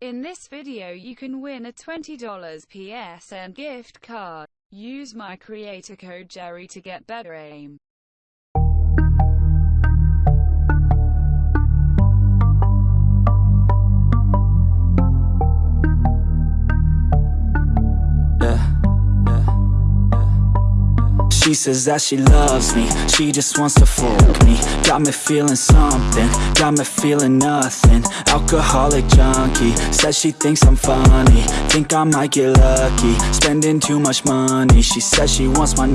In this video you can win a $20 PSN gift card. Use my creator code Jerry to get better aim. She says that she loves me. She just wants to fuck me. Got me feeling something. Got me feeling nothing. Alcoholic junkie. Says she thinks I'm funny. Think I might get lucky. Spending too much money. She says she wants my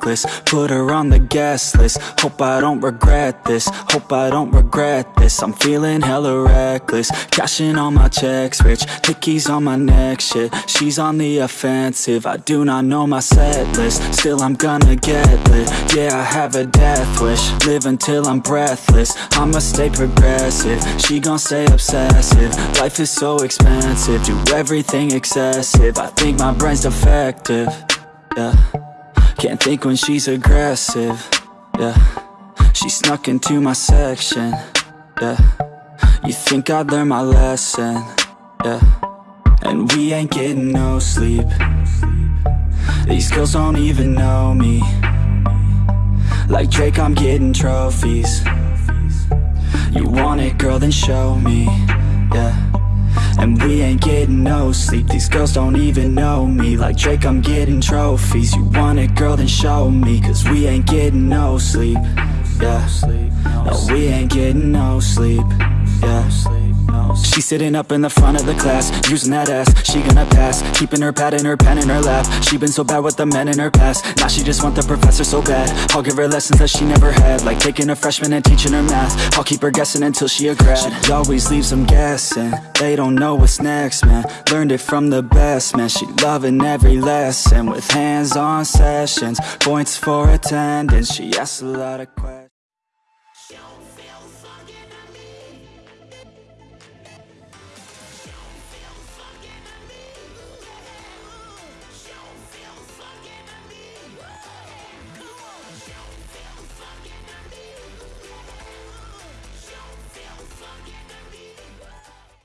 necklace Put her on the guest list. Hope I don't regret this. Hope I don't regret this. I'm feeling hella reckless. Cashing all my checks rich Hickeys on my neck shit. She's on the offensive. I do not know my set list. Still I'm gonna get lit. Yeah, I have a death wish. Live until I'm breathless. I'ma stay progressive. She gon' stay obsessive. Life is so expensive. Do everything excessive. I think my brain's defective. Yeah Can't think when she's aggressive Yeah. She snuck into my section Yeah. You think I'd learn my lesson Yeah. And we ain't getting no sleep. These girls don't even know me. Like Drake, I'm getting trophies. You want it, girl, then show me, no sleep These girls don't even know me. Like Drake, I'm getting trophies. You want it, girl, then show me. Cause we ain't getting no sleep, yeah. No, we ain't getting no sleep, yeah She's sitting up in the front of the class Using that ass, she gonna pass Keeping her pad and her pen in her lap. She been so bad with the men in her past Now she just want the professor so bad. I'll give her lessons that she never had Like taking a freshman and teaching her math. I'll keep her guessing until she a grad. She always leaves them guessing. They don't know what's next, man. Learned it from the best, man. She loving every lesson With hands-on sessions Points for attendance. She asks a lot of questions.